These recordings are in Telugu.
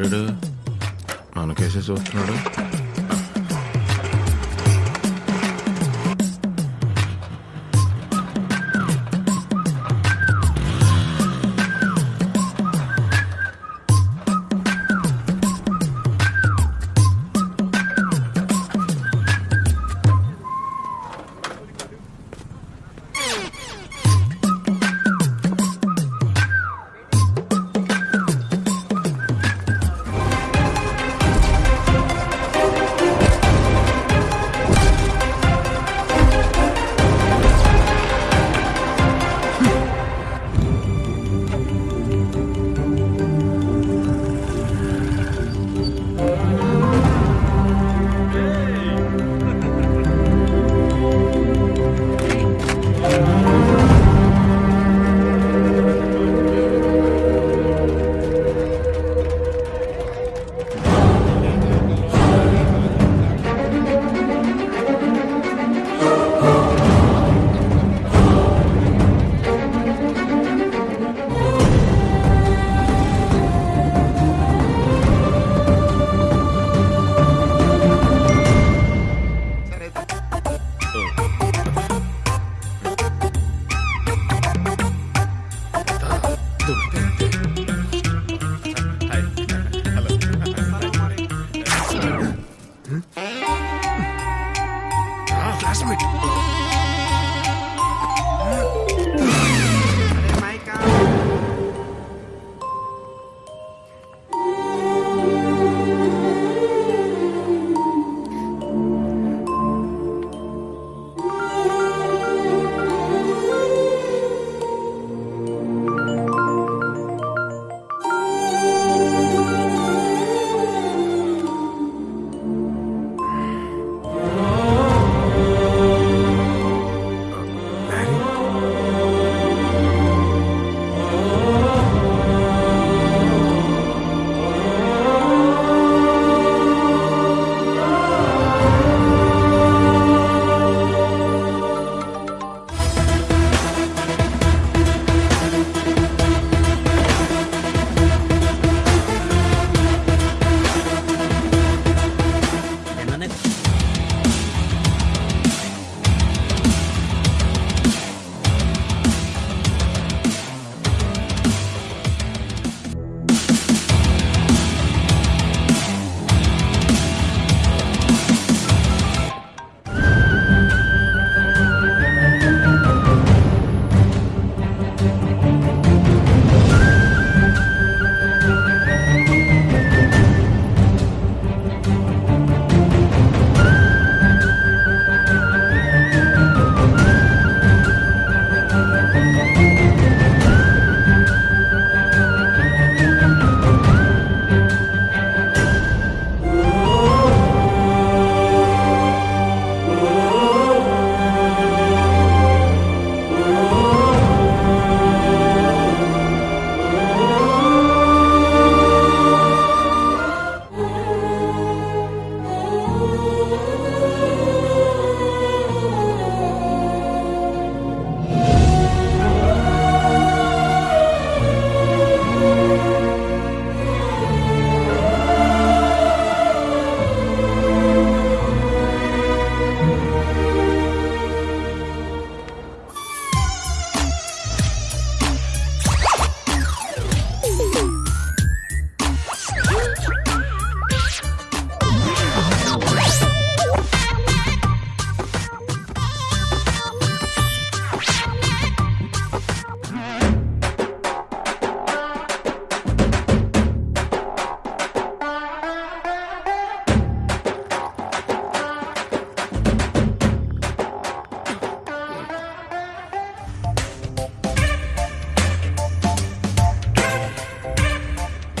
ఎవడాడు మన చూస్తున్నాడు.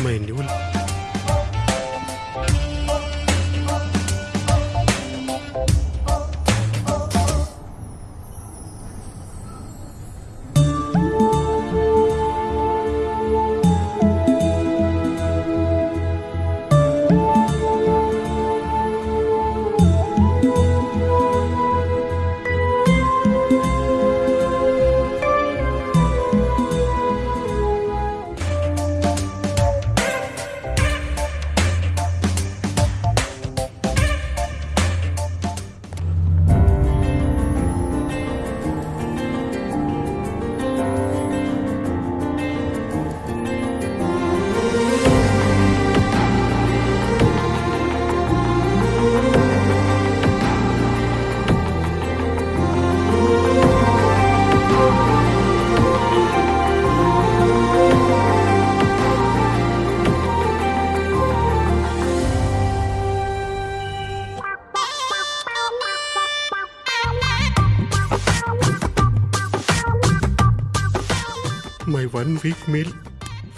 ¿Cómo es? My one week meal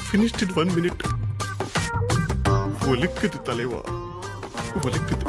finished in one minute ఒలిక్కుది తలేవా? ఒలిక్కుది.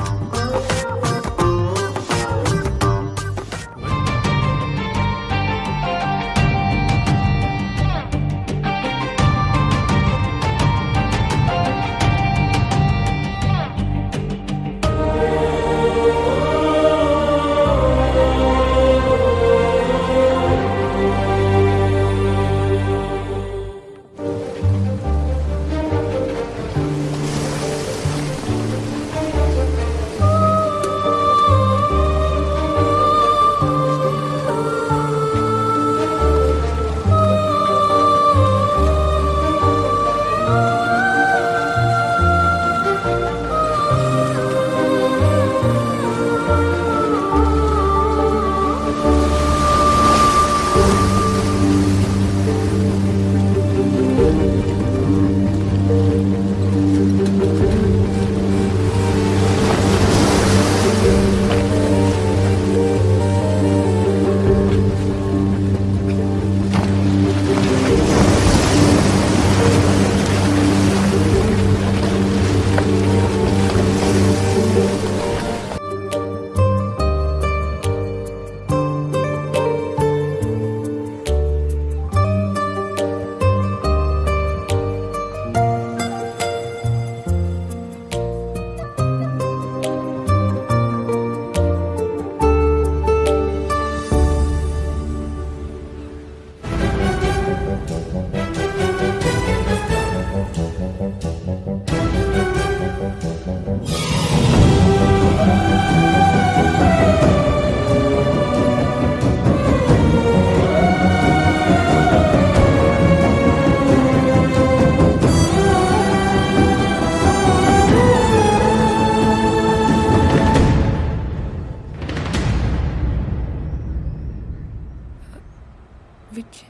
Which